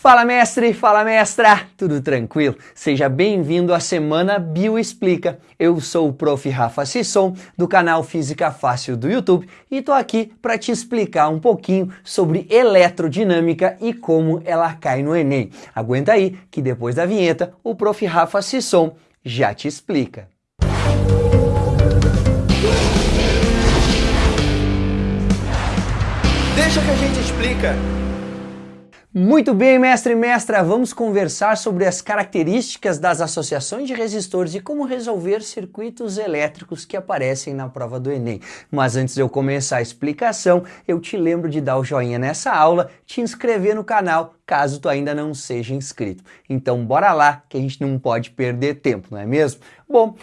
Fala mestre, fala mestra, tudo tranquilo? Seja bem-vindo à Semana Bioexplica. Eu sou o Prof. Rafa Sisson, do canal Física Fácil do YouTube, e tô aqui para te explicar um pouquinho sobre eletrodinâmica e como ela cai no Enem. Aguenta aí que depois da vinheta o Prof. Rafa Sisson já te explica. Deixa que a gente explica. Muito bem, mestre e mestra, vamos conversar sobre as características das associações de resistores e como resolver circuitos elétricos que aparecem na prova do Enem. Mas antes de eu começar a explicação, eu te lembro de dar o joinha nessa aula, te inscrever no canal, caso tu ainda não seja inscrito. Então bora lá, que a gente não pode perder tempo, não é mesmo? Bom,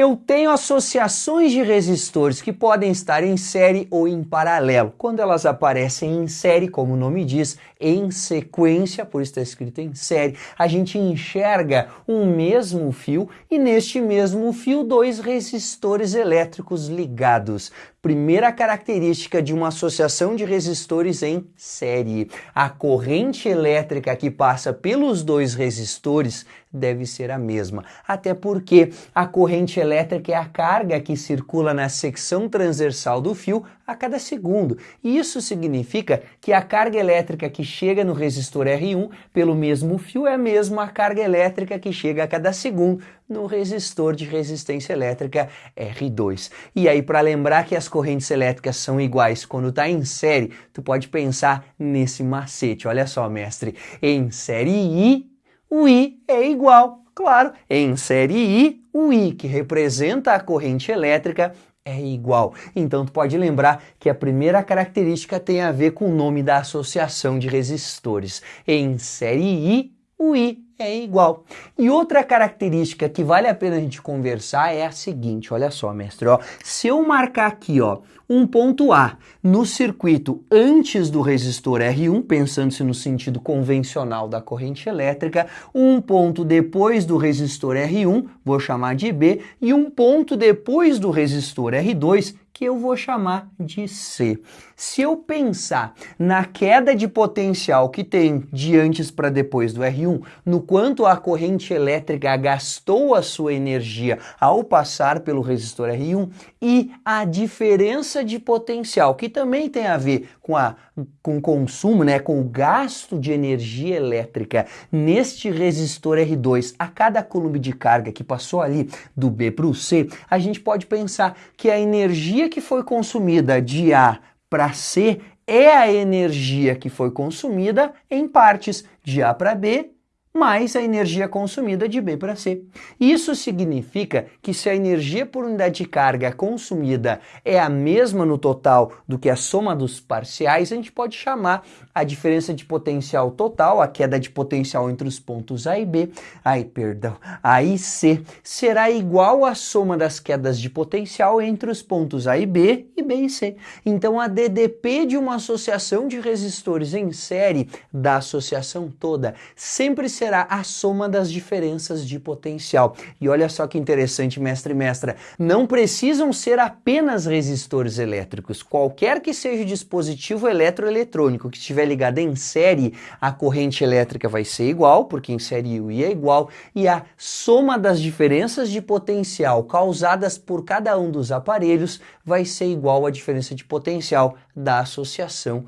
eu tenho associações de resistores que podem estar em série ou em paralelo. Quando elas aparecem em série, como o nome diz, em sequência, por isso está escrito em série, a gente enxerga um mesmo fio e neste mesmo fio dois resistores elétricos ligados. Primeira característica de uma associação de resistores em série. A corrente elétrica que passa pelos dois resistores deve ser a mesma. Até porque a corrente elétrica é a carga que circula na secção transversal do fio a cada segundo. Isso significa que a carga elétrica que chega no resistor R1 pelo mesmo fio é a mesma carga elétrica que chega a cada segundo no resistor de resistência elétrica R2. E aí, para lembrar que as correntes elétricas são iguais quando está em série, tu pode pensar nesse macete. Olha só, mestre, em série I, o I é igual. Claro, em série I, o I, que representa a corrente elétrica, é igual. Então tu pode lembrar que a primeira característica tem a ver com o nome da associação de resistores. Em série I, o I é igual. E outra característica que vale a pena a gente conversar é a seguinte, olha só, mestre, ó, se eu marcar aqui, ó, um ponto A no circuito antes do resistor R1, pensando-se no sentido convencional da corrente elétrica, um ponto depois do resistor R1, vou chamar de B, e um ponto depois do resistor R2, que eu vou chamar de C. Se eu pensar na queda de potencial que tem de antes para depois do R1, no quanto a corrente elétrica gastou a sua energia ao passar pelo resistor R1 e a diferença de potencial, que também tem a ver com, a, com o consumo, né, com o gasto de energia elétrica neste resistor R2 a cada coulomb de carga que passou ali do B para o C, a gente pode pensar que a energia que foi consumida de A para C é a energia que foi consumida em partes de A para B mais a energia consumida de B para C. Isso significa que se a energia por unidade de carga consumida é a mesma no total do que a soma dos parciais, a gente pode chamar a diferença de potencial total, a queda de potencial entre os pontos A e B, ai, perdão, A e C, será igual à soma das quedas de potencial entre os pontos A e B e B e C. Então a DDP de uma associação de resistores em série da associação toda sempre será a soma das diferenças de potencial. E olha só que interessante, mestre e mestra, não precisam ser apenas resistores elétricos. Qualquer que seja o dispositivo eletroeletrônico que estiver ligado em série, a corrente elétrica vai ser igual, porque em série o I é igual, e a soma das diferenças de potencial causadas por cada um dos aparelhos vai ser igual à diferença de potencial da associação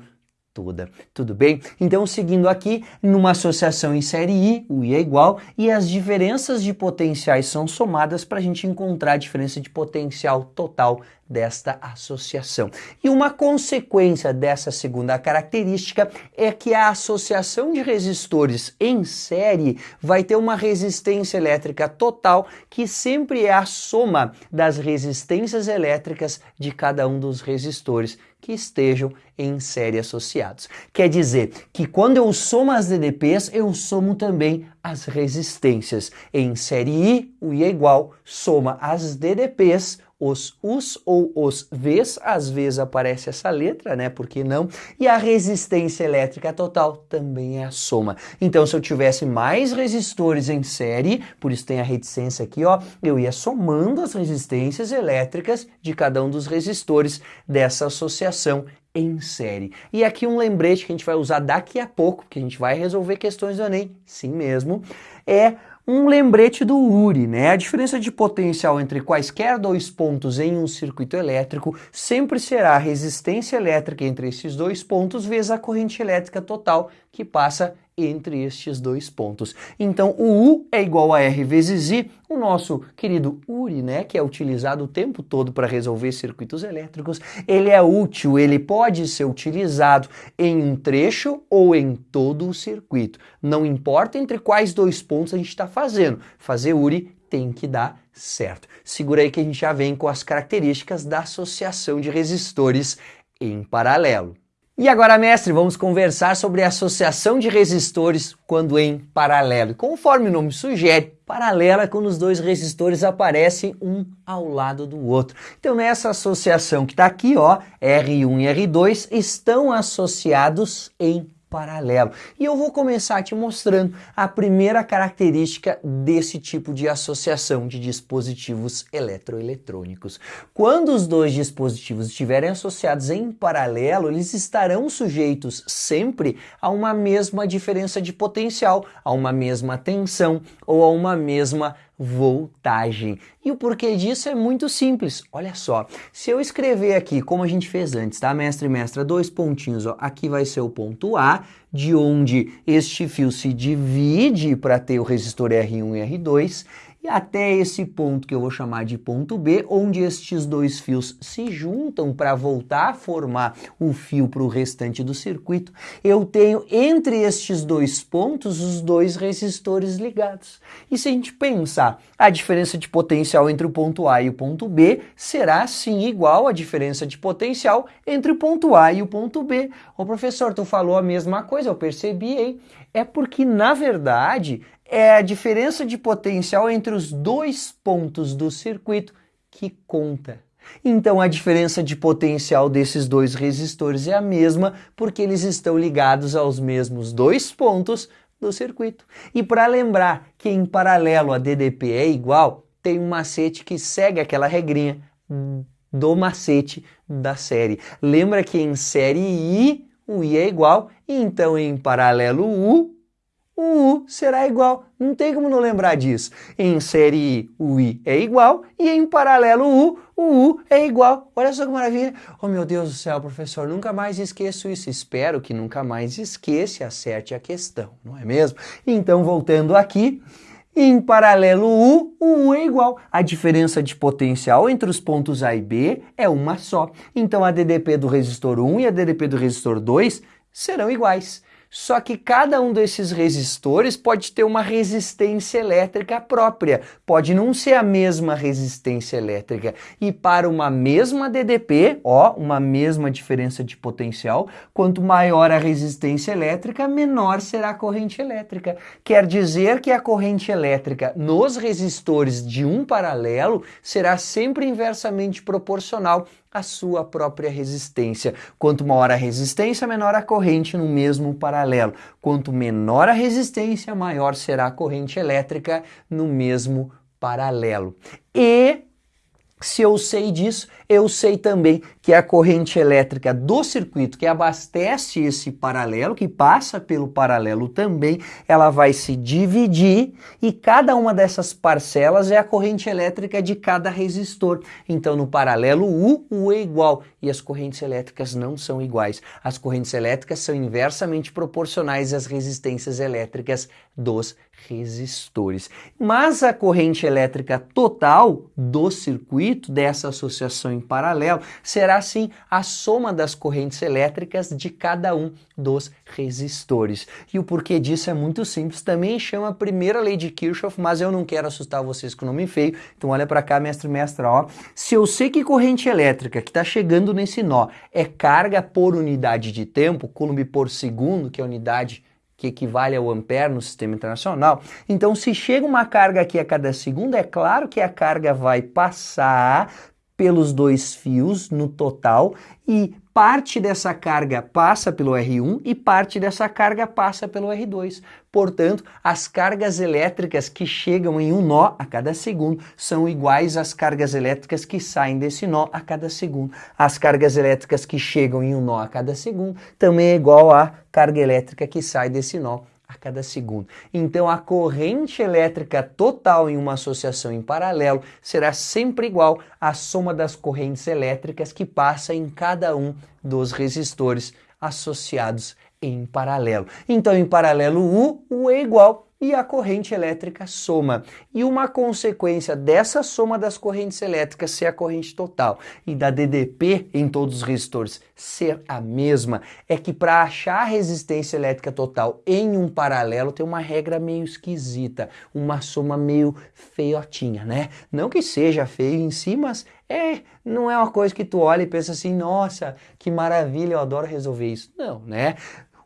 toda. Tudo bem? Então, seguindo aqui, numa associação em série I, o I é igual, e as diferenças de potenciais são somadas para a gente encontrar a diferença de potencial total desta associação. E uma consequência dessa segunda característica é que a associação de resistores em série vai ter uma resistência elétrica total que sempre é a soma das resistências elétricas de cada um dos resistores que estejam em série associados. Quer dizer que quando eu somo as DDPs, eu somo também as resistências. Em série I, o I é igual, soma as DDPs, os us ou os vs, às vezes aparece essa letra, né? Por que não? E a resistência elétrica total também é a soma. Então, se eu tivesse mais resistores em série, por isso tem a reticência aqui, ó, eu ia somando as resistências elétricas de cada um dos resistores dessa associação em série. E aqui um lembrete que a gente vai usar daqui a pouco, que a gente vai resolver questões do Enem, sim mesmo, é um lembrete do URI, né? A diferença de potencial entre quaisquer dois pontos em um circuito elétrico sempre será a resistência elétrica entre esses dois pontos vezes a corrente elétrica total que passa entre estes dois pontos. Então, o U é igual a R vezes I, o nosso querido URI, né, que é utilizado o tempo todo para resolver circuitos elétricos, ele é útil, ele pode ser utilizado em um trecho ou em todo o circuito. Não importa entre quais dois pontos a gente está fazendo, fazer URI tem que dar certo. Segura aí que a gente já vem com as características da associação de resistores em paralelo. E agora, mestre, vamos conversar sobre a associação de resistores quando em paralelo. Conforme o nome sugere, paralela é quando os dois resistores aparecem um ao lado do outro. Então, nessa associação que está aqui, ó, R1 e R2 estão associados em paralelo. E eu vou começar te mostrando a primeira característica desse tipo de associação de dispositivos eletroeletrônicos. Quando os dois dispositivos estiverem associados em paralelo, eles estarão sujeitos sempre a uma mesma diferença de potencial, a uma mesma tensão ou a uma mesma voltagem. E o porquê disso é muito simples. Olha só, se eu escrever aqui, como a gente fez antes, tá, mestre e mestra, dois pontinhos, ó, aqui vai ser o ponto A, de onde este fio se divide para ter o resistor R1 e R2, e até esse ponto que eu vou chamar de ponto B, onde estes dois fios se juntam para voltar a formar o fio para o restante do circuito, eu tenho entre estes dois pontos os dois resistores ligados. E se a gente pensar, a diferença de potencial entre o ponto A e o ponto B será sim igual à diferença de potencial entre o ponto A e o ponto B. Ô professor, tu falou a mesma coisa, eu percebi, hein? É porque, na verdade, é a diferença de potencial entre os dois pontos do circuito que conta. Então a diferença de potencial desses dois resistores é a mesma porque eles estão ligados aos mesmos dois pontos do circuito. E para lembrar que em paralelo a DDP é igual, tem um macete que segue aquela regrinha do macete da série. Lembra que em série I o I é igual, então em paralelo U o U será igual. Não tem como não lembrar disso. Em série I, o I é igual e em paralelo U, o U é igual. Olha só que maravilha. Oh meu Deus do céu, professor, nunca mais esqueço isso. Espero que nunca mais esqueça e acerte a questão, não é mesmo? Então, voltando aqui, em paralelo U, o U é igual. A diferença de potencial entre os pontos A e B é uma só. Então, a DDP do resistor 1 e a DDP do resistor 2 serão iguais. Só que cada um desses resistores pode ter uma resistência elétrica própria, pode não ser a mesma resistência elétrica. E para uma mesma DDP, ó, uma mesma diferença de potencial, quanto maior a resistência elétrica, menor será a corrente elétrica. Quer dizer que a corrente elétrica nos resistores de um paralelo será sempre inversamente proporcional a sua própria resistência. Quanto maior a resistência, menor a corrente no mesmo paralelo. Quanto menor a resistência, maior será a corrente elétrica no mesmo paralelo. E se eu sei disso, eu sei também que a corrente elétrica do circuito que abastece esse paralelo, que passa pelo paralelo também, ela vai se dividir e cada uma dessas parcelas é a corrente elétrica de cada resistor. Então no paralelo U, U é igual e as correntes elétricas não são iguais. As correntes elétricas são inversamente proporcionais às resistências elétricas dos resistores. Mas a corrente elétrica total do circuito, dessa associação em paralelo, será sim a soma das correntes elétricas de cada um dos resistores. E o porquê disso é muito simples, também chama a primeira lei de Kirchhoff, mas eu não quero assustar vocês com o nome feio, então olha para cá, mestre mestra, ó. Se eu sei que corrente elétrica que está chegando nesse nó é carga por unidade de tempo, Coulomb por segundo, que é a unidade que equivale ao ampere no sistema internacional. Então, se chega uma carga aqui a cada segundo, é claro que a carga vai passar pelos dois fios no total e parte dessa carga passa pelo R1 e parte dessa carga passa pelo R2. Portanto, as cargas elétricas que chegam em um nó a cada segundo são iguais às cargas elétricas que saem desse nó a cada segundo. As cargas elétricas que chegam em um nó a cada segundo também é igual à carga elétrica que sai desse nó a cada segundo. Então a corrente elétrica total em uma associação em paralelo será sempre igual à soma das correntes elétricas que passa em cada um dos resistores associados em paralelo. Então em paralelo U, U é igual e a corrente elétrica soma. E uma consequência dessa soma das correntes elétricas ser a corrente total e da DDP em todos os resistores ser a mesma é que para achar a resistência elétrica total em um paralelo tem uma regra meio esquisita, uma soma meio feiotinha, né? Não que seja feio em si, mas é, não é uma coisa que tu olha e pensa assim, nossa, que maravilha, eu adoro resolver isso. Não, né?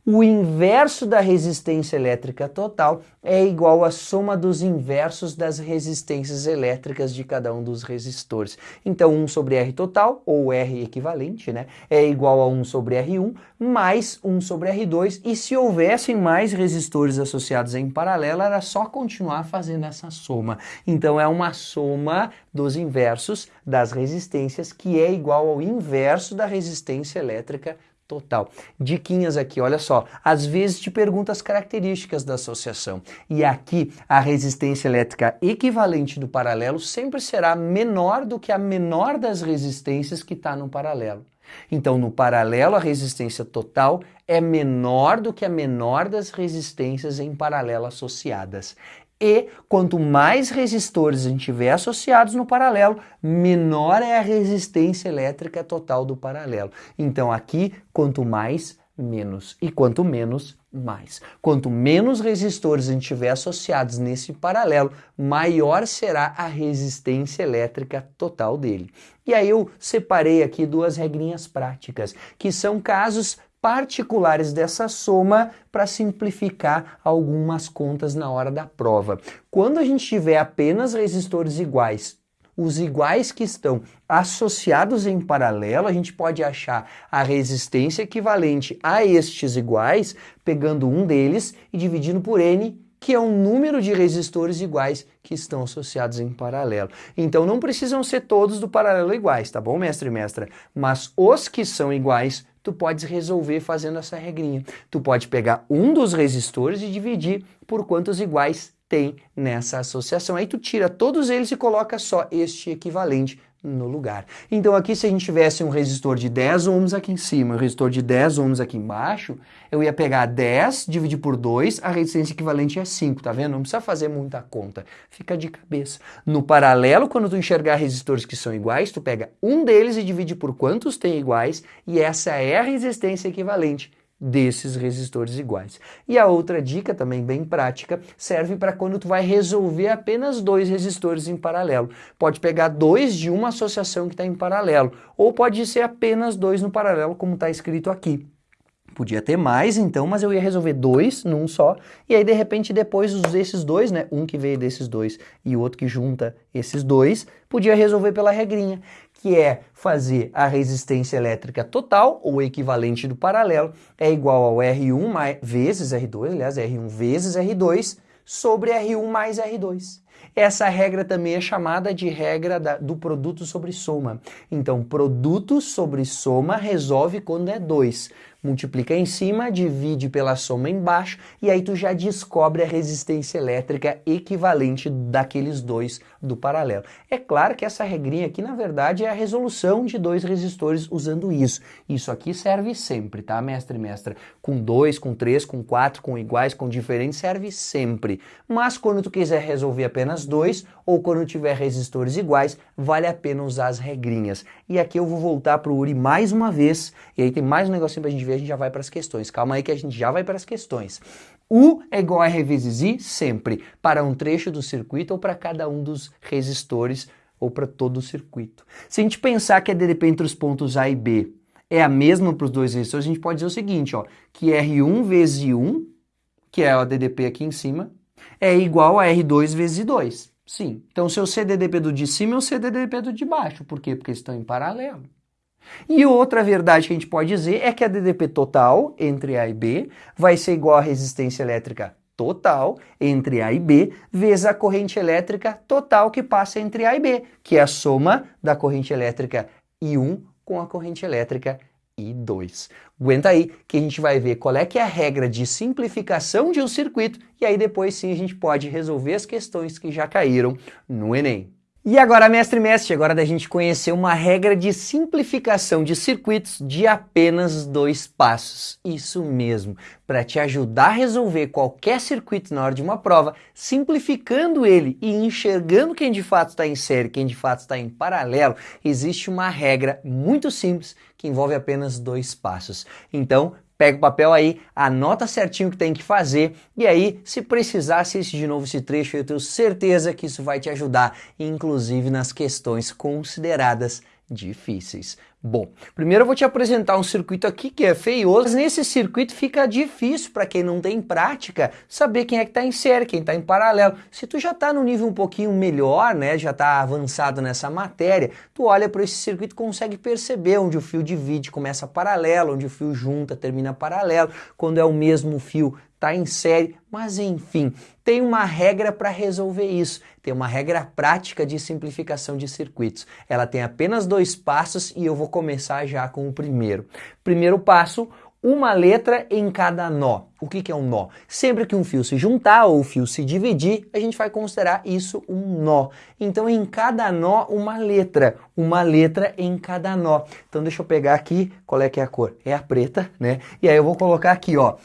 O inverso da resistência elétrica total é igual à soma dos inversos das resistências elétricas de cada um dos resistores. Então 1 sobre R total, ou R equivalente, né, é igual a 1 sobre R1 mais 1 sobre R2, e se houvessem mais resistores associados em paralelo, era só continuar fazendo essa soma. Então é uma soma dos inversos das resistências que é igual ao inverso da resistência elétrica total. Diquinhas aqui, olha só. Às vezes te pergunta as características da associação. E aqui a resistência elétrica equivalente do paralelo sempre será menor do que a menor das resistências que está no paralelo. Então, no paralelo, a resistência total é menor do que a menor das resistências em paralelo associadas. E quanto mais resistores a gente tiver associados no paralelo, menor é a resistência elétrica total do paralelo. Então aqui, quanto mais, menos. E quanto menos, mais. Quanto menos resistores a gente tiver associados nesse paralelo, maior será a resistência elétrica total dele. E aí eu separei aqui duas regrinhas práticas, que são casos particulares dessa soma para simplificar algumas contas na hora da prova. Quando a gente tiver apenas resistores iguais, os iguais que estão associados em paralelo, a gente pode achar a resistência equivalente a estes iguais, pegando um deles e dividindo por N, que é um número de resistores iguais que estão associados em paralelo. Então não precisam ser todos do paralelo iguais, tá bom, mestre e mestra? Mas os que são iguais tu podes resolver fazendo essa regrinha. Tu pode pegar um dos resistores e dividir por quantos iguais tem nessa associação. Aí tu tira todos eles e coloca só este equivalente no lugar. Então aqui se a gente tivesse um resistor de 10 ohms aqui em cima, um resistor de 10 ohms aqui embaixo, eu ia pegar 10, dividir por 2, a resistência equivalente é 5, tá vendo? Não precisa fazer muita conta, fica de cabeça. No paralelo, quando tu enxergar resistores que são iguais, tu pega um deles e divide por quantos tem iguais, e essa é a resistência equivalente desses resistores iguais. E a outra dica, também bem prática, serve para quando tu vai resolver apenas dois resistores em paralelo. Pode pegar dois de uma associação que está em paralelo, ou pode ser apenas dois no paralelo, como está escrito aqui. Podia ter mais então, mas eu ia resolver dois num só, e aí de repente depois desses dois, né, um que veio desses dois e o outro que junta esses dois, podia resolver pela regrinha que é fazer a resistência elétrica total, ou equivalente do paralelo, é igual ao R1 mais, vezes R2, aliás, R1 vezes R2, sobre R1 mais R2. Essa regra também é chamada de regra da, do produto sobre soma. Então, produto sobre soma resolve quando é 2 multiplica em cima, divide pela soma embaixo e aí tu já descobre a resistência elétrica equivalente daqueles dois do paralelo. É claro que essa regrinha aqui, na verdade, é a resolução de dois resistores usando isso. Isso aqui serve sempre, tá, mestre e mestra? Com dois, com três, com quatro, com iguais, com diferentes, serve sempre. Mas quando tu quiser resolver apenas dois, ou quando tiver resistores iguais, vale a pena usar as regrinhas. E aqui eu vou voltar para o URI mais uma vez, e aí tem mais um negocinho para a gente ver, a gente já vai para as questões. Calma aí que a gente já vai para as questões. U é igual a R vezes I sempre, para um trecho do circuito ou para cada um dos resistores ou para todo o circuito. Se a gente pensar que a DDP entre os pontos A e B é a mesma para os dois resistores, a gente pode dizer o seguinte, ó, que R1 vezes I1, que é a DDP aqui em cima, é igual a R2 vezes I2. Sim. Então, seu CDDP do de cima é o CDDP do de baixo. Por quê? Porque estão em paralelo. E outra verdade que a gente pode dizer é que a DDP total entre A e B vai ser igual à resistência elétrica total entre A e B vezes a corrente elétrica total que passa entre A e B, que é a soma da corrente elétrica I1 com a corrente elétrica I2. Aguenta aí que a gente vai ver qual é que é a regra de simplificação de um circuito e aí depois sim a gente pode resolver as questões que já caíram no Enem. E agora, mestre mestre, agora da gente conhecer uma regra de simplificação de circuitos de apenas dois passos. Isso mesmo, para te ajudar a resolver qualquer circuito na hora de uma prova, simplificando ele e enxergando quem de fato está em série, quem de fato está em paralelo, existe uma regra muito simples que envolve apenas dois passos. Então, Pega o papel aí, anota certinho o que tem que fazer e aí, se precisar, assiste de novo esse trecho, eu tenho certeza que isso vai te ajudar, inclusive nas questões consideradas difíceis. Bom, primeiro eu vou te apresentar um circuito aqui que é feioso, mas nesse circuito fica difícil para quem não tem prática saber quem é que está em série, quem está em paralelo. Se tu já está no nível um pouquinho melhor, né, já está avançado nessa matéria, tu olha para esse circuito e consegue perceber onde o fio divide, começa paralelo, onde o fio junta, termina paralelo, quando é o mesmo fio está em série, mas enfim, tem uma regra para resolver isso, tem uma regra prática de simplificação de circuitos. Ela tem apenas dois passos e eu vou começar já com o primeiro. Primeiro passo, uma letra em cada nó. O que, que é um nó? Sempre que um fio se juntar ou o fio se dividir, a gente vai considerar isso um nó. Então, em cada nó, uma letra. Uma letra em cada nó. Então, deixa eu pegar aqui, qual é que é a cor? É a preta, né? E aí eu vou colocar aqui, ó.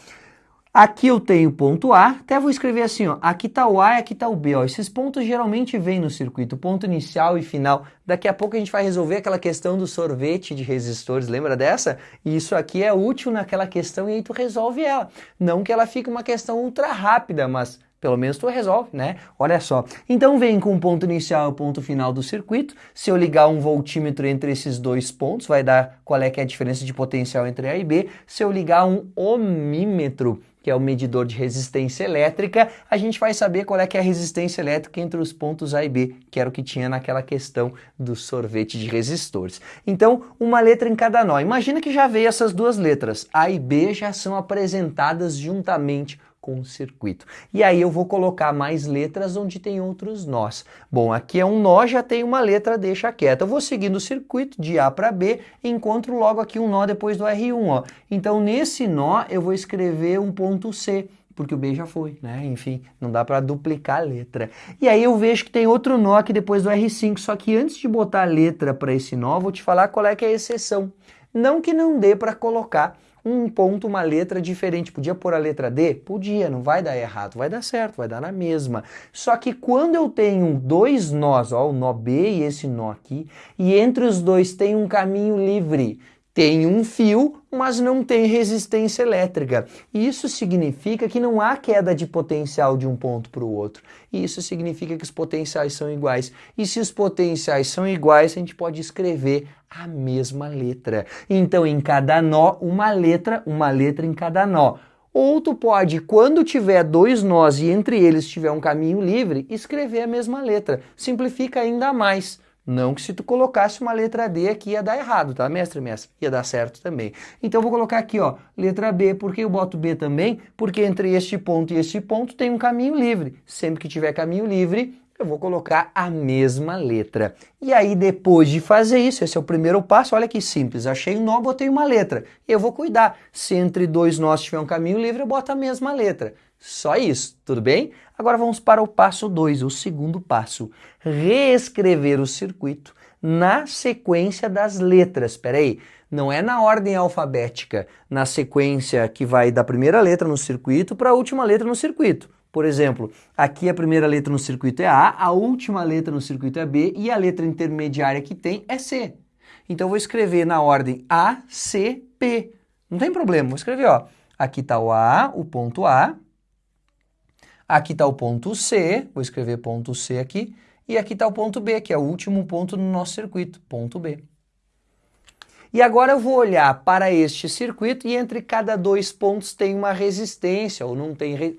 Aqui eu tenho ponto A, até vou escrever assim, ó, aqui está o A e aqui está o B. Ó. Esses pontos geralmente vêm no circuito, ponto inicial e final. Daqui a pouco a gente vai resolver aquela questão do sorvete de resistores, lembra dessa? E isso aqui é útil naquela questão e aí tu resolve ela. Não que ela fique uma questão ultra rápida, mas pelo menos tu resolve, né? Olha só. Então vem com o ponto inicial e o ponto final do circuito. Se eu ligar um voltímetro entre esses dois pontos, vai dar qual é que é a diferença de potencial entre A e B. Se eu ligar um ohmímetro que é o medidor de resistência elétrica, a gente vai saber qual é que é a resistência elétrica entre os pontos A e B, que era o que tinha naquela questão do sorvete de resistores. Então, uma letra em cada nó. Imagina que já veio essas duas letras, A e B já são apresentadas juntamente com o circuito. E aí eu vou colocar mais letras onde tem outros nós. Bom, aqui é um nó, já tem uma letra, deixa quieta. Eu vou seguindo o circuito de A para B encontro logo aqui um nó depois do R1. Ó. Então nesse nó eu vou escrever um ponto C, porque o B já foi, né? Enfim, não dá para duplicar a letra. E aí eu vejo que tem outro nó aqui depois do R5, só que antes de botar a letra para esse nó, vou te falar qual é que é a exceção. Não que não dê para colocar um ponto, uma letra diferente. Podia pôr a letra D? Podia, não vai dar errado, vai dar certo, vai dar na mesma. Só que quando eu tenho dois nós, ó, o nó B e esse nó aqui, e entre os dois tem um caminho livre, tem um fio, mas não tem resistência elétrica. Isso significa que não há queda de potencial de um ponto para o outro. Isso significa que os potenciais são iguais. E se os potenciais são iguais, a gente pode escrever a mesma letra. Então, em cada nó, uma letra, uma letra em cada nó. Ou tu pode, quando tiver dois nós e entre eles tiver um caminho livre, escrever a mesma letra. Simplifica ainda mais. Não que se tu colocasse uma letra D aqui ia dar errado, tá, mestre, mestre? Ia dar certo também. Então eu vou colocar aqui, ó, letra B. Por que eu boto B também? Porque entre este ponto e este ponto tem um caminho livre. Sempre que tiver caminho livre, eu vou colocar a mesma letra. E aí depois de fazer isso, esse é o primeiro passo, olha que simples, achei um nó, botei uma letra. Eu vou cuidar, se entre dois nós tiver um caminho livre, eu boto a mesma letra. Só isso, tudo bem? Agora vamos para o passo 2, o segundo passo. Reescrever o circuito na sequência das letras. Espera aí, não é na ordem alfabética, na sequência que vai da primeira letra no circuito para a última letra no circuito. Por exemplo, aqui a primeira letra no circuito é A, a última letra no circuito é B e a letra intermediária que tem é C. Então eu vou escrever na ordem A, C, P. Não tem problema, vou escrever, ó. Aqui está o A, o ponto A, Aqui está o ponto C, vou escrever ponto C aqui, e aqui está o ponto B, que é o último ponto no nosso circuito, ponto B. E agora eu vou olhar para este circuito e entre cada dois pontos tem uma resistência, ou não tem... Re...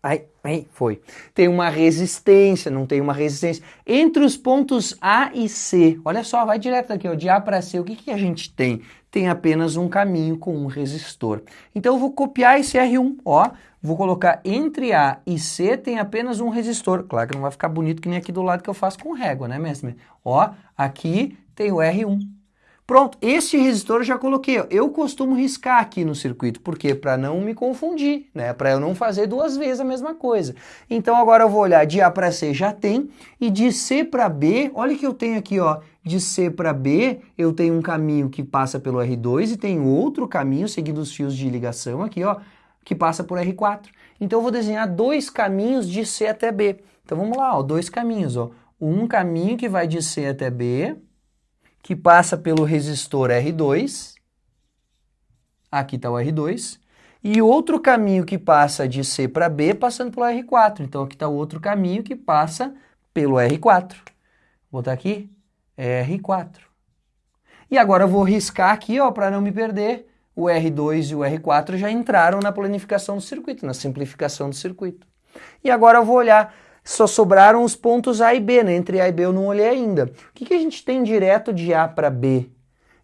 Ai, ai, foi. Tem uma resistência, não tem uma resistência. Entre os pontos A e C, olha só, vai direto aqui, ó, de A para C, o que, que a gente tem? Tem apenas um caminho com um resistor. Então eu vou copiar esse R1, ó, vou colocar entre A e C tem apenas um resistor. Claro que não vai ficar bonito que nem aqui do lado que eu faço com régua, né, mestre? Ó, aqui tem o R1. Pronto, esse resistor eu já coloquei. Eu costumo riscar aqui no circuito, porque para não me confundir, né? Para eu não fazer duas vezes a mesma coisa. Então agora eu vou olhar de A para C já tem e de C para B, olha que eu tenho aqui, ó, de C para B, eu tenho um caminho que passa pelo R2 e tem outro caminho seguindo os fios de ligação aqui, ó, que passa por R4. Então eu vou desenhar dois caminhos de C até B. Então vamos lá, ó, dois caminhos, ó. Um caminho que vai de C até B, que passa pelo resistor R2, aqui está o R2, e outro caminho que passa de C para B passando pelo R4. Então aqui está o outro caminho que passa pelo R4. Vou botar aqui R4. E agora eu vou riscar aqui para não me perder. O R2 e o R4 já entraram na planificação do circuito, na simplificação do circuito. E agora eu vou olhar só sobraram os pontos A e B, né? Entre A e B eu não olhei ainda. O que, que a gente tem direto de A para B?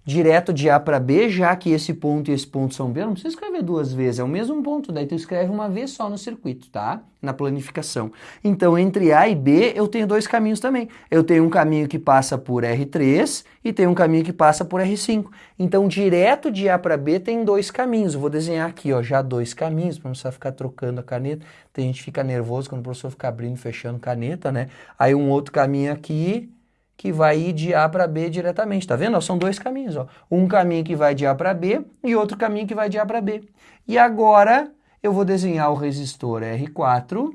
Direto de A para B, já que esse ponto e esse ponto são B, não precisa escrever duas vezes, é o mesmo ponto, daí tu escreve uma vez só no circuito, tá? Na planificação. Então, entre A e B, eu tenho dois caminhos também. Eu tenho um caminho que passa por R3 e tem um caminho que passa por R5. Então, direto de A para B tem dois caminhos. Eu vou desenhar aqui, ó, já dois caminhos, para não precisar ficar trocando a caneta. Tem gente que fica nervoso quando o professor fica abrindo e fechando caneta, né? Aí um outro caminho aqui, que vai ir de A para B diretamente. Tá vendo? São dois caminhos. Ó. Um caminho que vai de A para B e outro caminho que vai de A para B. E agora eu vou desenhar o resistor R4.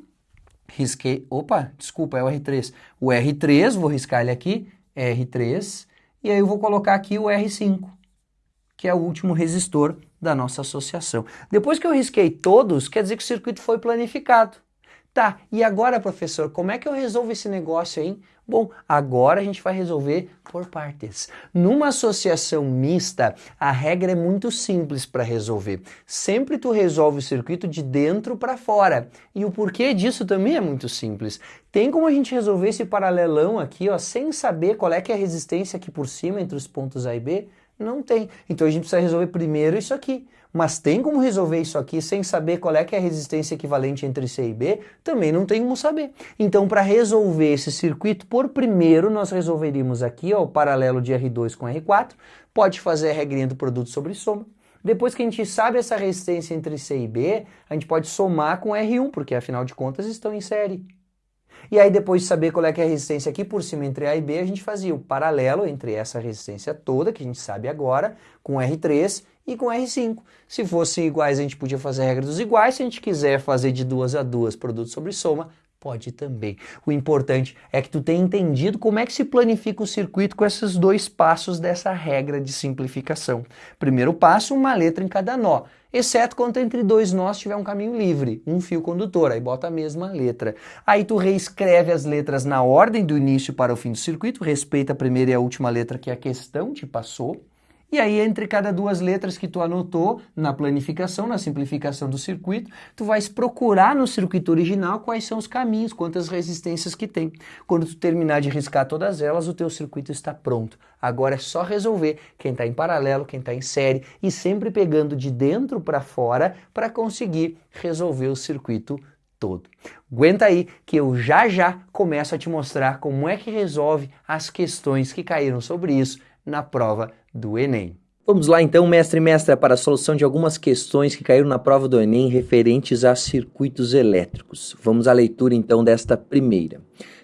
Risquei. Opa, desculpa, é o R3. O R3, vou riscar ele aqui, R3. E aí eu vou colocar aqui o R5, que é o último resistor da nossa associação. Depois que eu risquei todos, quer dizer que o circuito foi planificado. Tá, e agora, professor, como é que eu resolvo esse negócio aí? Bom, agora a gente vai resolver por partes. Numa associação mista, a regra é muito simples para resolver. Sempre tu resolve o circuito de dentro para fora. E o porquê disso também é muito simples. Tem como a gente resolver esse paralelão aqui, ó, sem saber qual é que é a resistência aqui por cima entre os pontos A e B? Não tem. Então a gente precisa resolver primeiro isso aqui. Mas tem como resolver isso aqui sem saber qual é que é a resistência equivalente entre C e B? Também não tem como saber. Então, para resolver esse circuito, por primeiro nós resolveríamos aqui ó, o paralelo de R2 com R4. Pode fazer a regrinha do produto sobre soma. Depois que a gente sabe essa resistência entre C e B, a gente pode somar com R1, porque afinal de contas estão em série. E aí depois de saber qual é, é a resistência aqui por cima entre A e B, a gente fazia o paralelo entre essa resistência toda, que a gente sabe agora, com R3 e com R5. Se fossem iguais, a gente podia fazer a regra dos iguais. Se a gente quiser fazer de duas a duas produto sobre soma, pode também. O importante é que tu tenha entendido como é que se planifica o circuito com esses dois passos dessa regra de simplificação. Primeiro passo, uma letra em cada nó, exceto quando entre dois nós tiver um caminho livre, um fio condutor, aí bota a mesma letra. Aí tu reescreve as letras na ordem do início para o fim do circuito, respeita a primeira e a última letra que a questão te passou, e aí, entre cada duas letras que tu anotou na planificação, na simplificação do circuito, tu vais procurar no circuito original quais são os caminhos, quantas resistências que tem. Quando tu terminar de riscar todas elas, o teu circuito está pronto. Agora é só resolver quem está em paralelo, quem está em série e sempre pegando de dentro para fora para conseguir resolver o circuito todo. Aguenta aí que eu já já começo a te mostrar como é que resolve as questões que caíram sobre isso na prova do Enem. Vamos lá então, mestre e mestra, para a solução de algumas questões que caíram na prova do Enem referentes a circuitos elétricos. Vamos à leitura então desta primeira.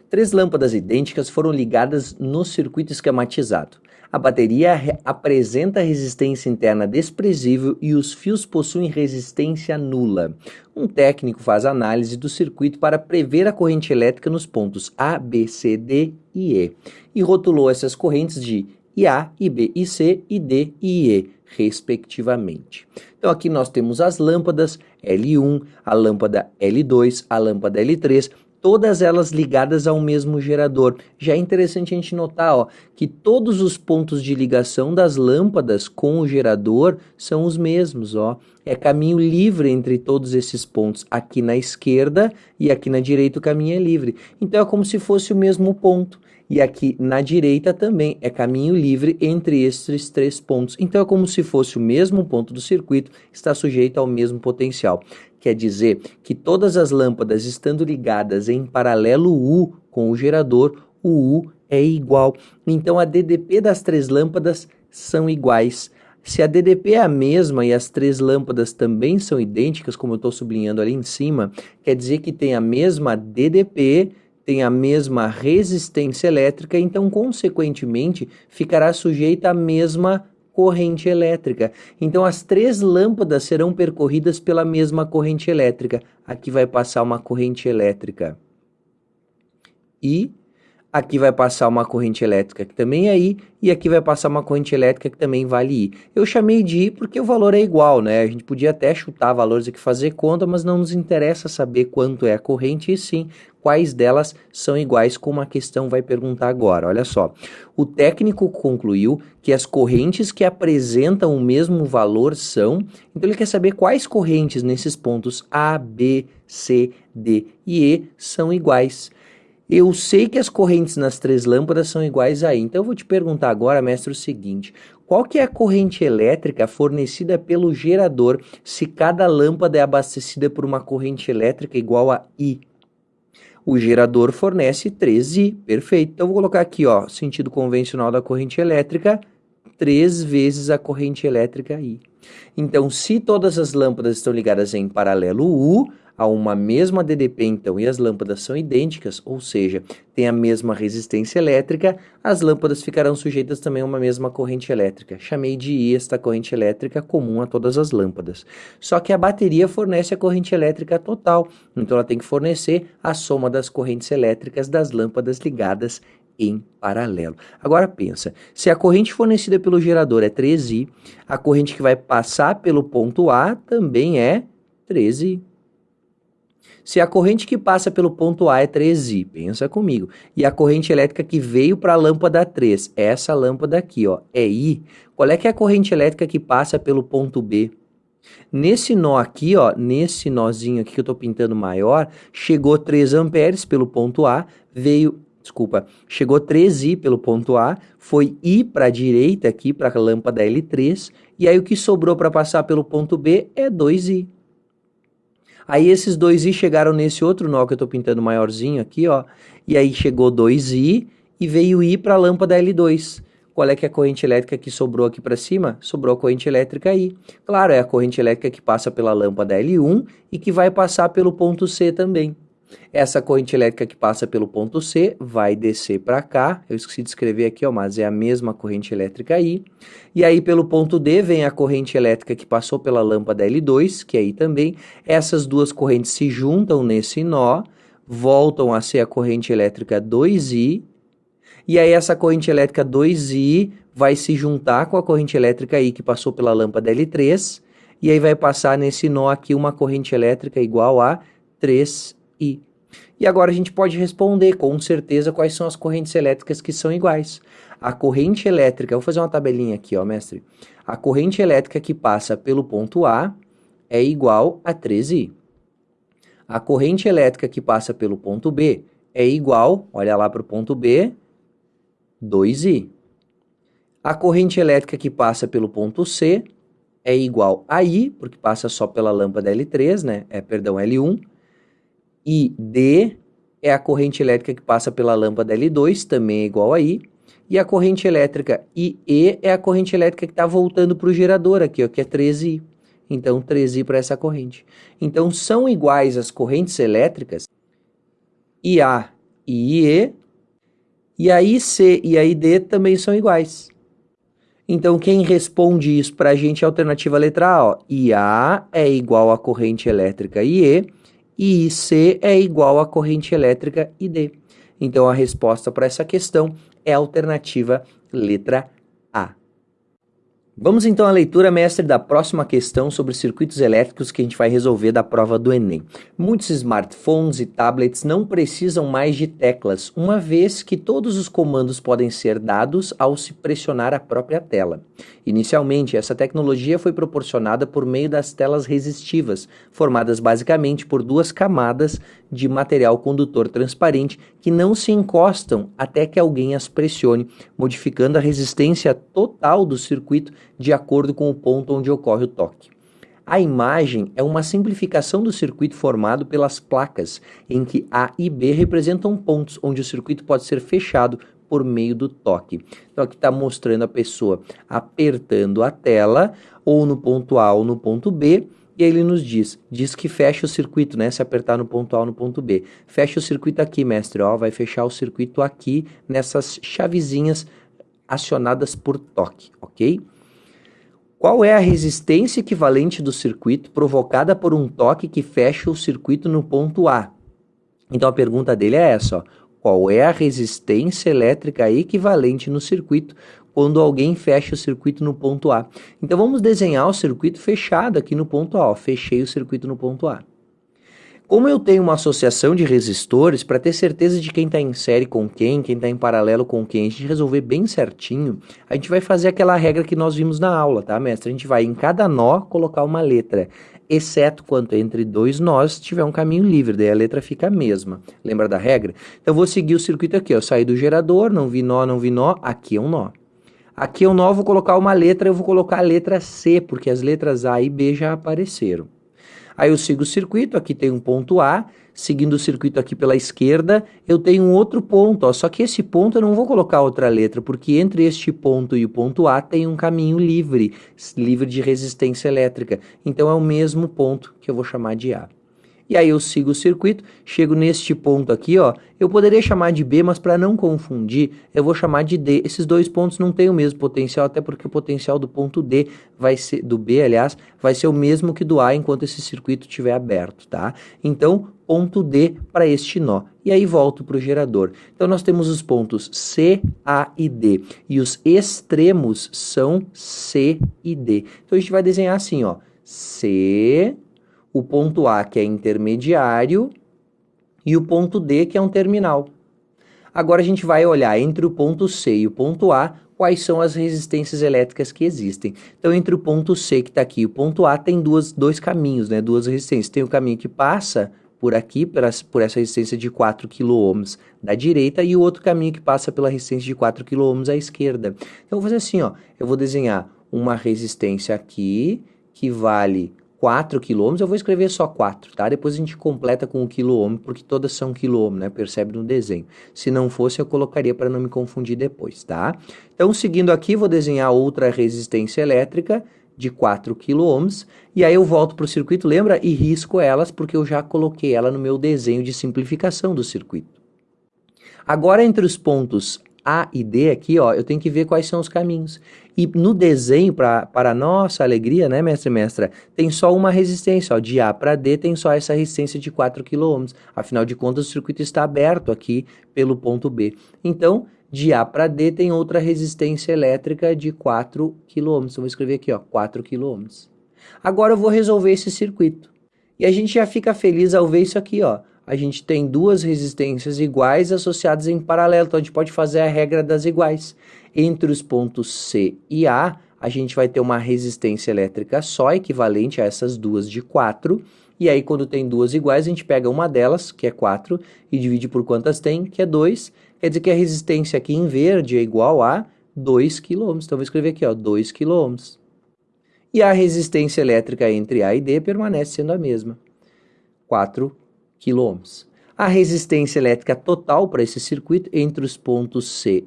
Três lâmpadas idênticas foram ligadas no circuito esquematizado. A bateria apresenta resistência interna desprezível e os fios possuem resistência nula. Um técnico faz análise do circuito para prever a corrente elétrica nos pontos A, B, C, D e E e rotulou essas correntes de e A, e B, e C, e D e E, respectivamente. Então aqui nós temos as lâmpadas L1, a lâmpada L2, a lâmpada L3 todas elas ligadas ao mesmo gerador. Já é interessante a gente notar ó, que todos os pontos de ligação das lâmpadas com o gerador são os mesmos. Ó. É caminho livre entre todos esses pontos. Aqui na esquerda e aqui na direita o caminho é livre. Então é como se fosse o mesmo ponto. E aqui na direita também é caminho livre entre esses três pontos. Então é como se fosse o mesmo ponto do circuito, está sujeito ao mesmo potencial. Quer dizer que todas as lâmpadas estando ligadas em paralelo U com o gerador, o U é igual. Então a DDP das três lâmpadas são iguais. Se a DDP é a mesma e as três lâmpadas também são idênticas, como eu estou sublinhando ali em cima, quer dizer que tem a mesma DDP, tem a mesma resistência elétrica, então, consequentemente, ficará sujeita à mesma corrente elétrica. Então, as três lâmpadas serão percorridas pela mesma corrente elétrica. Aqui vai passar uma corrente elétrica I, aqui vai passar uma corrente elétrica que também é I, e aqui vai passar uma corrente elétrica que também vale I. Eu chamei de I porque o valor é igual, né? A gente podia até chutar valores aqui, fazer conta, mas não nos interessa saber quanto é a corrente, e sim quais delas são iguais, como a questão vai perguntar agora. Olha só, o técnico concluiu que as correntes que apresentam o mesmo valor são, então ele quer saber quais correntes nesses pontos A, B, C, D e E são iguais. Eu sei que as correntes nas três lâmpadas são iguais aí, então eu vou te perguntar agora, mestre, o seguinte, qual que é a corrente elétrica fornecida pelo gerador se cada lâmpada é abastecida por uma corrente elétrica igual a I? O gerador fornece 13, perfeito. Então, vou colocar aqui, ó, sentido convencional da corrente elétrica, 3 vezes a corrente elétrica I. Então, se todas as lâmpadas estão ligadas em paralelo U, a uma mesma DDP, então, e as lâmpadas são idênticas, ou seja, tem a mesma resistência elétrica, as lâmpadas ficarão sujeitas também a uma mesma corrente elétrica. Chamei de I esta corrente elétrica comum a todas as lâmpadas. Só que a bateria fornece a corrente elétrica total, então ela tem que fornecer a soma das correntes elétricas das lâmpadas ligadas em paralelo. Agora pensa, se a corrente fornecida pelo gerador é 3I, a corrente que vai passar pelo ponto A também é 13I. Se a corrente que passa pelo ponto A é 3I, pensa comigo, e a corrente elétrica que veio para a lâmpada 3, essa lâmpada aqui, ó, é I, qual é que é a corrente elétrica que passa pelo ponto B? Nesse nó aqui, ó, nesse nozinho aqui que eu estou pintando maior, chegou 3 amperes pelo ponto A, veio, desculpa, chegou 3I pelo ponto A, foi I para a direita aqui, para a lâmpada L3, e aí o que sobrou para passar pelo ponto B é 2I. Aí esses dois i chegaram nesse outro nó que eu estou pintando maiorzinho aqui, ó. E aí chegou 2i e veio i para a lâmpada L2. Qual é que é a corrente elétrica que sobrou aqui para cima? Sobrou a corrente elétrica I. Claro, é a corrente elétrica que passa pela lâmpada L1 e que vai passar pelo ponto C também. Essa corrente elétrica que passa pelo ponto C vai descer para cá, eu esqueci de escrever aqui, ó, mas é a mesma corrente elétrica aí. E aí pelo ponto D vem a corrente elétrica que passou pela lâmpada L2, que aí também. Essas duas correntes se juntam nesse nó, voltam a ser a corrente elétrica 2I, e aí essa corrente elétrica 2I vai se juntar com a corrente elétrica I que passou pela lâmpada L3, e aí vai passar nesse nó aqui uma corrente elétrica igual a 3 I. E agora a gente pode responder com certeza quais são as correntes elétricas que são iguais. A corrente elétrica, vou fazer uma tabelinha aqui, ó, mestre. A corrente elétrica que passa pelo ponto A é igual a 13I. A corrente elétrica que passa pelo ponto B é igual, olha lá para o ponto B, 2I. A corrente elétrica que passa pelo ponto C é igual a I, porque passa só pela lâmpada L3, né? É, perdão, L1 ID é a corrente elétrica que passa pela lâmpada L2, também é igual a I. E a corrente elétrica IE é a corrente elétrica que está voltando para o gerador aqui, ó, que é 13I. Então, 13I para essa corrente. Então, são iguais as correntes elétricas IA e IE, e a IC e a ID também são iguais. Então, quem responde isso para a gente é a alternativa letra A. Ó. IA é igual à corrente elétrica IE, e IC é igual à corrente elétrica ID. Então a resposta para essa questão é a alternativa letra A. Vamos então à leitura, mestre, da próxima questão sobre circuitos elétricos que a gente vai resolver da prova do Enem. Muitos smartphones e tablets não precisam mais de teclas, uma vez que todos os comandos podem ser dados ao se pressionar a própria tela. Inicialmente, essa tecnologia foi proporcionada por meio das telas resistivas, formadas basicamente por duas camadas de material condutor transparente que não se encostam até que alguém as pressione, modificando a resistência total do circuito de acordo com o ponto onde ocorre o toque. A imagem é uma simplificação do circuito formado pelas placas, em que A e B representam pontos onde o circuito pode ser fechado por meio do toque. Então aqui está mostrando a pessoa apertando a tela, ou no ponto A ou no ponto B, e aí ele nos diz, diz que fecha o circuito, né? Se apertar no ponto A ou no ponto B. Fecha o circuito aqui, mestre, ó, vai fechar o circuito aqui nessas chavezinhas acionadas por toque, ok? Qual é a resistência equivalente do circuito provocada por um toque que fecha o circuito no ponto A? Então a pergunta dele é essa, ó. Qual é a resistência elétrica equivalente no circuito quando alguém fecha o circuito no ponto A? Então vamos desenhar o circuito fechado aqui no ponto A. Ó. Fechei o circuito no ponto A. Como eu tenho uma associação de resistores, para ter certeza de quem está em série com quem, quem está em paralelo com quem, a gente resolver bem certinho, a gente vai fazer aquela regra que nós vimos na aula, tá, mestre? A gente vai em cada nó colocar uma letra, exceto quando entre dois nós tiver um caminho livre, daí a letra fica a mesma. Lembra da regra? Então eu vou seguir o circuito aqui, eu saí do gerador, não vi nó, não vi nó, aqui é um nó. Aqui é um nó, vou colocar uma letra, eu vou colocar a letra C, porque as letras A e B já apareceram. Aí eu sigo o circuito, aqui tem um ponto A, seguindo o circuito aqui pela esquerda, eu tenho um outro ponto, ó, só que esse ponto eu não vou colocar outra letra, porque entre este ponto e o ponto A tem um caminho livre, livre de resistência elétrica. Então é o mesmo ponto que eu vou chamar de A. E aí eu sigo o circuito, chego neste ponto aqui, ó. Eu poderia chamar de B, mas para não confundir, eu vou chamar de D. Esses dois pontos não têm o mesmo potencial, até porque o potencial do ponto D vai ser do B, aliás, vai ser o mesmo que do A enquanto esse circuito estiver aberto, tá? Então, ponto D para este nó. E aí volto para o gerador. Então nós temos os pontos C, A e D. E os extremos são C e D. Então a gente vai desenhar assim, ó. C, o ponto A, que é intermediário, e o ponto D, que é um terminal. Agora a gente vai olhar entre o ponto C e o ponto A, quais são as resistências elétricas que existem. Então, entre o ponto C, que está aqui, e o ponto A, tem duas, dois caminhos, né? duas resistências. Tem o caminho que passa por aqui, por essa, resistência de 4 kΩ da direita, e o outro caminho que passa pela resistência de 4 kΩ à esquerda. Então, eu vou fazer assim, ó, eu vou desenhar uma resistência aqui, que vale 4 quilômetros, eu vou escrever só 4, tá? Depois a gente completa com o quilômetro, porque todas são quilômetros, né? Percebe no desenho. Se não fosse, eu colocaria para não me confundir depois, tá? Então, seguindo aqui, vou desenhar outra resistência elétrica de 4 quilômetros, e aí eu volto para o circuito, lembra? E risco elas, porque eu já coloquei ela no meu desenho de simplificação do circuito. Agora, entre os pontos a e D aqui, ó, eu tenho que ver quais são os caminhos. E no desenho, pra, para nossa alegria, né, mestre mestra, tem só uma resistência, ó, de A para D tem só essa resistência de 4 km. Afinal de contas, o circuito está aberto aqui pelo ponto B. Então, de A para D tem outra resistência elétrica de 4 km. Eu vou escrever aqui, ó, 4 km. Agora eu vou resolver esse circuito. E a gente já fica feliz ao ver isso aqui, ó a gente tem duas resistências iguais associadas em paralelo. Então, a gente pode fazer a regra das iguais. Entre os pontos C e A, a gente vai ter uma resistência elétrica só, equivalente a essas duas de 4. E aí, quando tem duas iguais, a gente pega uma delas, que é 4, e divide por quantas tem, que é 2. Quer dizer que a resistência aqui em verde é igual a 2 kΩ. Então, vou escrever aqui, ó, 2 kΩ. E a resistência elétrica entre A e D permanece sendo a mesma, 4 kΩ. A resistência elétrica total para esse circuito entre os pontos C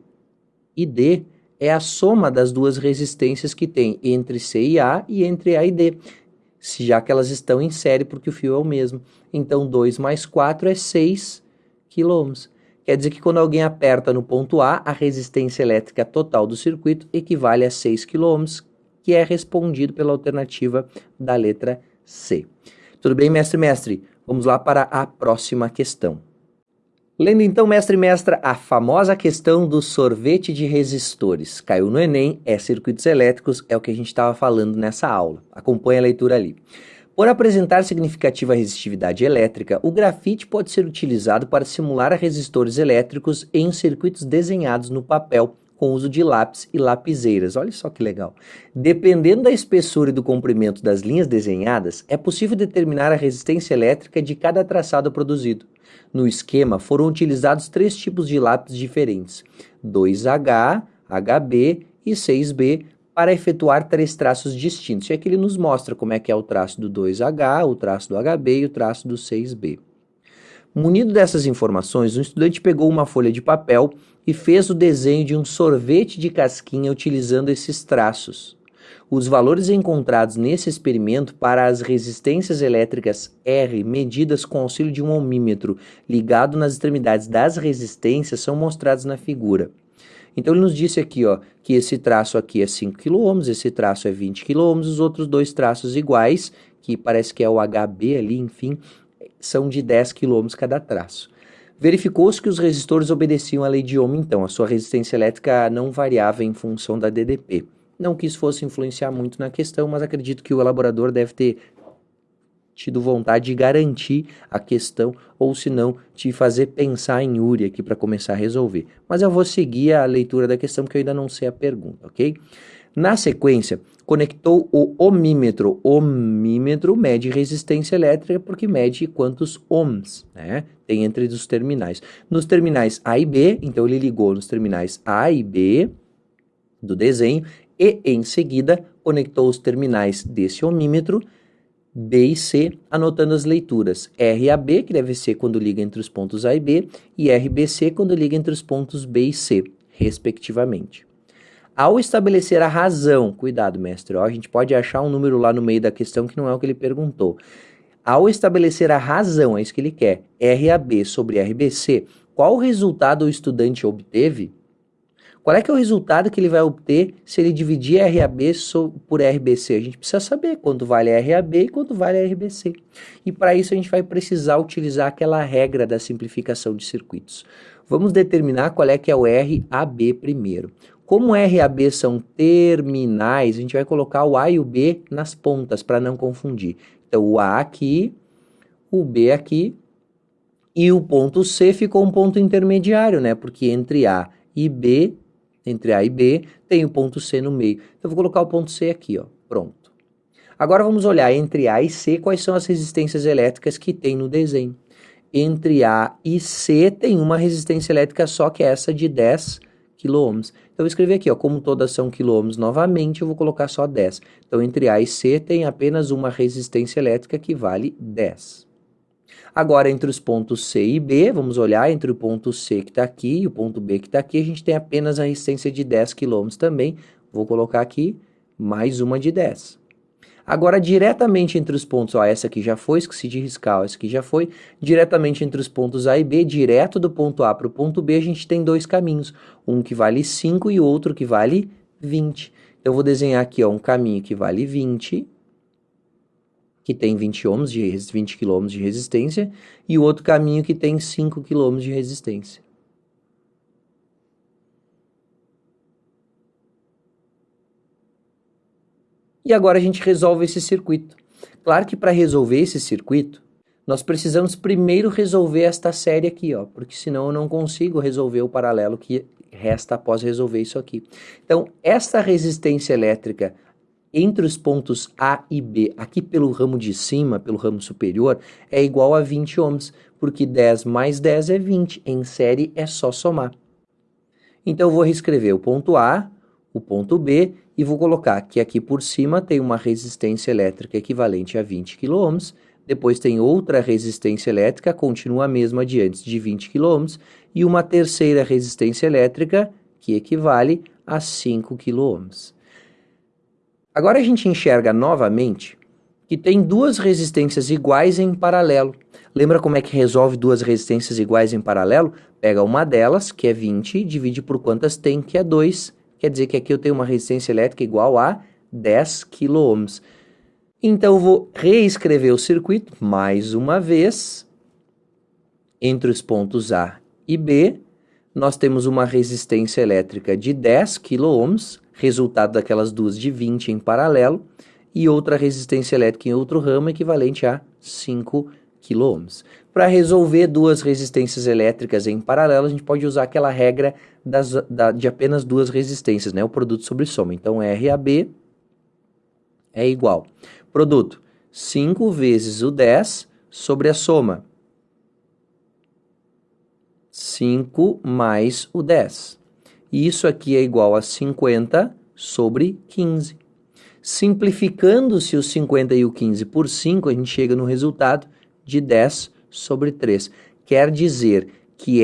e D é a soma das duas resistências que tem entre C e A e entre A e D, já que elas estão em série porque o fio é o mesmo. Então, 2 mais 4 é 6 kΩ. Quer dizer que quando alguém aperta no ponto A, a resistência elétrica total do circuito equivale a 6 kΩ, que é respondido pela alternativa da letra C. Tudo bem, mestre mestre? Vamos lá para a próxima questão. Lendo então, mestre e mestra, a famosa questão do sorvete de resistores. Caiu no Enem, é circuitos elétricos, é o que a gente estava falando nessa aula. Acompanhe a leitura ali. Por apresentar significativa resistividade elétrica, o grafite pode ser utilizado para simular resistores elétricos em circuitos desenhados no papel com uso de lápis e lapiseiras. Olha só que legal. Dependendo da espessura e do comprimento das linhas desenhadas, é possível determinar a resistência elétrica de cada traçado produzido. No esquema foram utilizados três tipos de lápis diferentes, 2H, HB e 6B, para efetuar três traços distintos. E aqui ele nos mostra como é que é o traço do 2H, o traço do HB e o traço do 6B. Munido dessas informações, o estudante pegou uma folha de papel e fez o desenho de um sorvete de casquinha utilizando esses traços. Os valores encontrados nesse experimento para as resistências elétricas R medidas com auxílio de um ohmímetro ligado nas extremidades das resistências são mostrados na figura. Então ele nos disse aqui ó, que esse traço aqui é 5 kΩ, esse traço é 20 kΩ, os outros dois traços iguais, que parece que é o HB ali, enfim, são de 10 kΩ cada traço. Verificou-se que os resistores obedeciam à lei de Ohm, então a sua resistência elétrica não variava em função da DDP. Não que isso fosse influenciar muito na questão, mas acredito que o elaborador deve ter tido vontade de garantir a questão, ou se não, te fazer pensar em Uri aqui para começar a resolver. Mas eu vou seguir a leitura da questão, porque eu ainda não sei a pergunta, ok? Na sequência, conectou o ohmímetro. Ohmímetro mede resistência elétrica porque mede quantos ohms né, tem entre os terminais. Nos terminais A e B, então ele ligou nos terminais A e B do desenho e, em seguida, conectou os terminais desse ohmímetro B e C, anotando as leituras RAB, que deve ser quando liga entre os pontos A e B, e RBC, quando liga entre os pontos B e C, respectivamente. Ao estabelecer a razão, cuidado, mestre, ó, a gente pode achar um número lá no meio da questão que não é o que ele perguntou. Ao estabelecer a razão, é isso que ele quer, RAB sobre RBC, qual resultado o estudante obteve? Qual é que é o resultado que ele vai obter se ele dividir RAB por RBC? A gente precisa saber quanto vale RAB e quanto vale RBC. E para isso a gente vai precisar utilizar aquela regra da simplificação de circuitos. Vamos determinar qual é que é o RAB primeiro. Como RAB são terminais, a gente vai colocar o A e o B nas pontas para não confundir. Então o A aqui, o B aqui e o ponto C ficou um ponto intermediário, né? Porque entre A e B entre A e B, tem o ponto C no meio. Então, eu vou colocar o ponto C aqui, ó. Pronto. Agora vamos olhar entre A e C quais são as resistências elétricas que tem no desenho. Entre A e C tem uma resistência elétrica só que é essa de 10 kΩ. Então eu vou escrever aqui, ó, como todas são quilômetros novamente, eu vou colocar só 10. Então entre A e C tem apenas uma resistência elétrica que vale 10. Agora, entre os pontos C e B, vamos olhar entre o ponto C que está aqui e o ponto B que está aqui, a gente tem apenas a resistência de 10 km também. Vou colocar aqui mais uma de 10. Agora, diretamente entre os pontos, ó, essa aqui já foi, esqueci de riscar, ó, essa aqui já foi. Diretamente entre os pontos A e B, direto do ponto A para o ponto B, a gente tem dois caminhos. Um que vale 5 e outro que vale 20. Então, eu vou desenhar aqui ó, um caminho que vale 20 que tem 20 ohms de 20 km de resistência, e o outro caminho que tem 5 km de resistência. E agora a gente resolve esse circuito. Claro que para resolver esse circuito, nós precisamos primeiro resolver esta série aqui, ó, porque senão eu não consigo resolver o paralelo que resta após resolver isso aqui. Então, esta resistência elétrica entre os pontos A e B, aqui pelo ramo de cima, pelo ramo superior, é igual a 20 ohms, porque 10 mais 10 é 20, em série é só somar. Então eu vou reescrever o ponto A, o ponto B, e vou colocar que aqui por cima tem uma resistência elétrica equivalente a 20 kΩ, depois tem outra resistência elétrica, continua a mesma de antes, de 20 kΩ, e uma terceira resistência elétrica que equivale a 5 kΩ. Agora a gente enxerga novamente que tem duas resistências iguais em paralelo. Lembra como é que resolve duas resistências iguais em paralelo? Pega uma delas, que é 20, divide por quantas tem, que é 2. Quer dizer que aqui eu tenho uma resistência elétrica igual a 10 kΩ. Então eu vou reescrever o circuito mais uma vez entre os pontos A e B, nós temos uma resistência elétrica de 10 kΩ, resultado daquelas duas de 20 em paralelo, e outra resistência elétrica em outro ramo equivalente a 5 kΩ. Para resolver duas resistências elétricas em paralelo, a gente pode usar aquela regra das, da, de apenas duas resistências, né? o produto sobre soma. Então, RAB é igual. Produto, 5 vezes o 10 sobre a soma. 5 mais o 10. E isso aqui é igual a 50 sobre 15. Simplificando-se o 50 e o 15 por 5, a gente chega no resultado de 10 sobre 3. Quer dizer que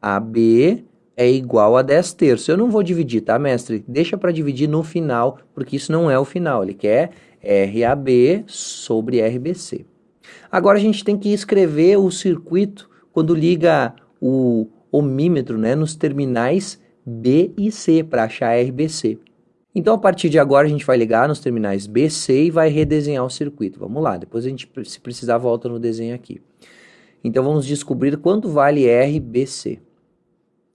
RAB é igual a 10 terços. Eu não vou dividir, tá, mestre? Deixa para dividir no final, porque isso não é o final. Ele quer RAB sobre RBC. Agora a gente tem que escrever o circuito quando liga o ohmímetro né, nos terminais B e C para achar RBC. Então, a partir de agora, a gente vai ligar nos terminais B, C e vai redesenhar o circuito. Vamos lá, depois a gente, se precisar, volta no desenho aqui. Então, vamos descobrir quanto vale RBC.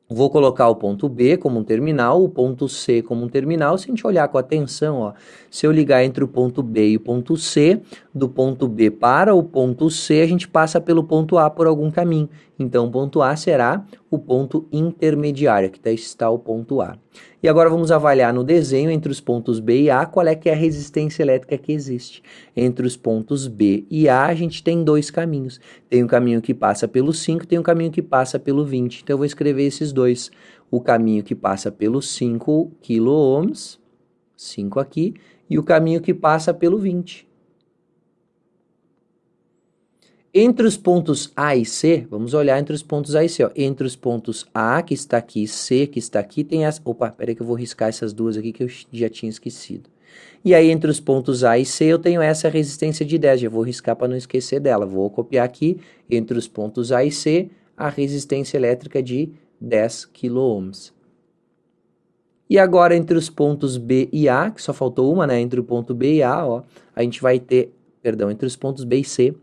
Vou colocar o ponto B como um terminal, o ponto C como um terminal. Se a gente olhar com atenção, ó, se eu ligar entre o ponto B e o ponto C, do ponto B para o ponto C, a gente passa pelo ponto A por algum caminho. Então, o ponto A será o ponto intermediário, aqui está o ponto A. E agora vamos avaliar no desenho entre os pontos B e A qual é que é a resistência elétrica que existe. Entre os pontos B e A a gente tem dois caminhos. Tem um caminho que passa pelo 5, tem um caminho que passa pelo 20. Então eu vou escrever esses dois. O caminho que passa pelos 5 kΩ, 5 aqui, e o caminho que passa pelo 20. Entre os pontos A e C, vamos olhar entre os pontos A e C. Ó. Entre os pontos A, que está aqui, e C, que está aqui, tem as... Opa, peraí que eu vou riscar essas duas aqui que eu já tinha esquecido. E aí, entre os pontos A e C, eu tenho essa resistência de 10. Já vou riscar para não esquecer dela. Vou copiar aqui, entre os pontos A e C, a resistência elétrica de 10 kΩ. E agora, entre os pontos B e A, que só faltou uma, né? Entre o ponto B e A, ó, a gente vai ter... Perdão, entre os pontos B e C,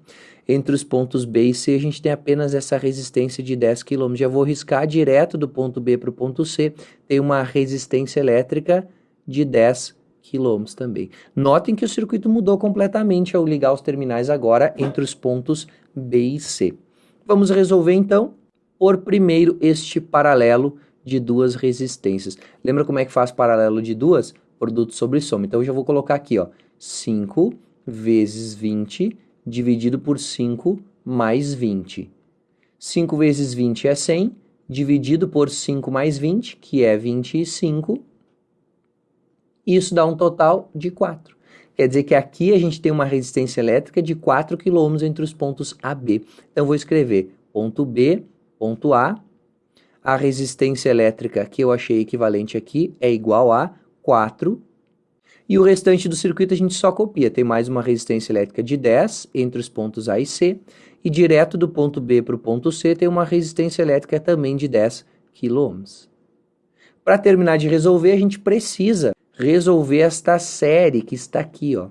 entre os pontos B e C, a gente tem apenas essa resistência de 10 km. Já vou riscar direto do ponto B para o ponto C, tem uma resistência elétrica de 10 km também. Notem que o circuito mudou completamente ao ligar os terminais agora entre os pontos B e C. Vamos resolver então por primeiro este paralelo de duas resistências. Lembra como é que faz paralelo de duas? Produto sobre soma. Então eu já vou colocar aqui, ó, 5 vezes 20 dividido por 5 mais 20. 5 vezes 20 é 100, dividido por 5 mais 20, que é 25. Isso dá um total de 4. Quer dizer que aqui a gente tem uma resistência elétrica de 4 km entre os pontos A B. Então, vou escrever ponto B, ponto A. A resistência elétrica que eu achei equivalente aqui é igual a 4 e o restante do circuito a gente só copia. Tem mais uma resistência elétrica de 10 entre os pontos A e C. E direto do ponto B para o ponto C tem uma resistência elétrica também de 10 kΩ. Para terminar de resolver, a gente precisa resolver esta série que está aqui. Ó.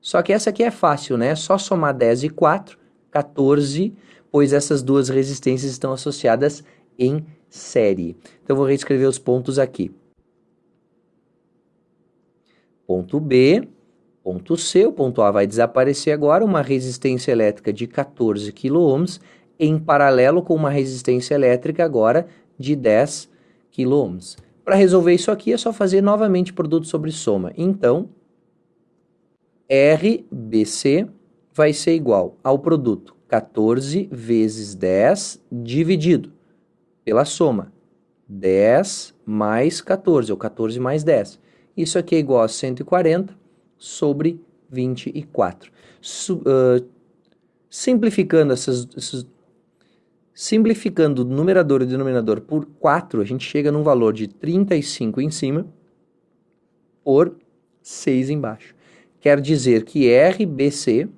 Só que essa aqui é fácil, né? É só somar 10 e 4, 14, pois essas duas resistências estão associadas em série. Então, vou reescrever os pontos aqui ponto B, ponto C, o ponto A vai desaparecer agora, uma resistência elétrica de 14 kΩ em paralelo com uma resistência elétrica agora de 10 kΩ. Para resolver isso aqui é só fazer novamente produto sobre soma. Então, RBC vai ser igual ao produto 14 vezes 10 dividido pela soma 10 mais 14, ou 14 mais 10. Isso aqui é igual a 140 sobre 24. Su, uh, simplificando essas, essas, simplificando o numerador e o denominador por 4, a gente chega num valor de 35 em cima por 6 embaixo. Quer dizer que RBC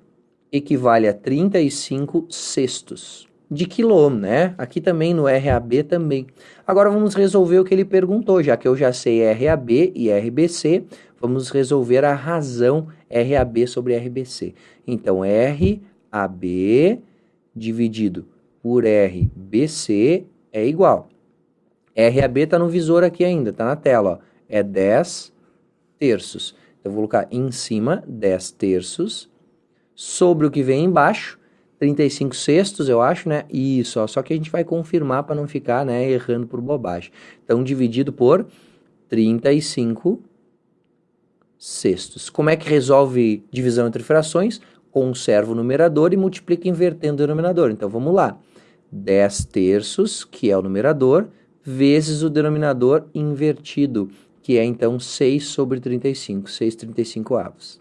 equivale a 35 sextos de quilô, né? Aqui também no RAB também. Agora vamos resolver o que ele perguntou, já que eu já sei RAB e RBC, vamos resolver a razão RAB sobre RBC. Então, RAB dividido por RBC é igual. RAB está no visor aqui ainda, está na tela, ó. É 10 terços. Então, eu vou colocar em cima 10 terços sobre o que vem embaixo, 35 sextos, eu acho, né? Isso, ó, só que a gente vai confirmar para não ficar né, errando por bobagem. Então, dividido por 35 sextos. Como é que resolve divisão entre frações? Conserva o numerador e multiplica invertendo o denominador. Então, vamos lá. 10 terços, que é o numerador, vezes o denominador invertido, que é então 6 sobre 35, 6 35 avos.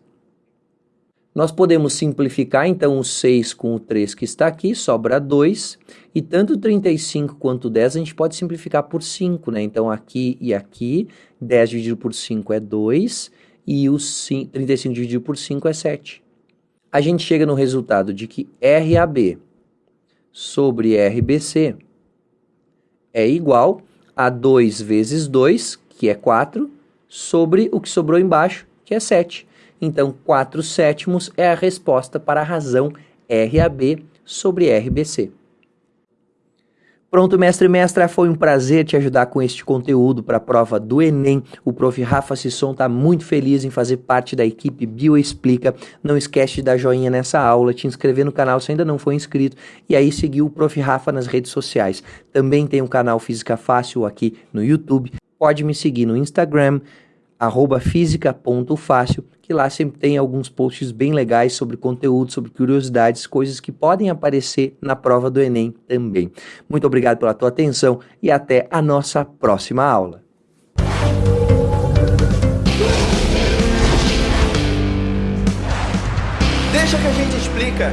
Nós podemos simplificar então o 6 com o 3 que está aqui, sobra 2, e tanto 35 quanto 10 a gente pode simplificar por 5, né? Então aqui e aqui, 10 dividido por 5 é 2, e o 35 dividido por 5 é 7. A gente chega no resultado de que RAB sobre RBC é igual a 2 vezes 2, que é 4, sobre o que sobrou embaixo, que é 7. Então, 4 sétimos é a resposta para a razão RAB sobre RBC. Pronto, mestre e mestra, foi um prazer te ajudar com este conteúdo para a prova do Enem. O prof. Rafa Sisson está muito feliz em fazer parte da equipe Bioexplica. Não esquece de dar joinha nessa aula, te inscrever no canal se ainda não for inscrito e aí seguir o prof. Rafa nas redes sociais. Também tem um canal Física Fácil aqui no YouTube. Pode me seguir no Instagram, arroba física.fácil, que lá sempre tem alguns posts bem legais sobre conteúdo, sobre curiosidades, coisas que podem aparecer na prova do Enem também. Muito obrigado pela tua atenção e até a nossa próxima aula. Deixa que a gente explica.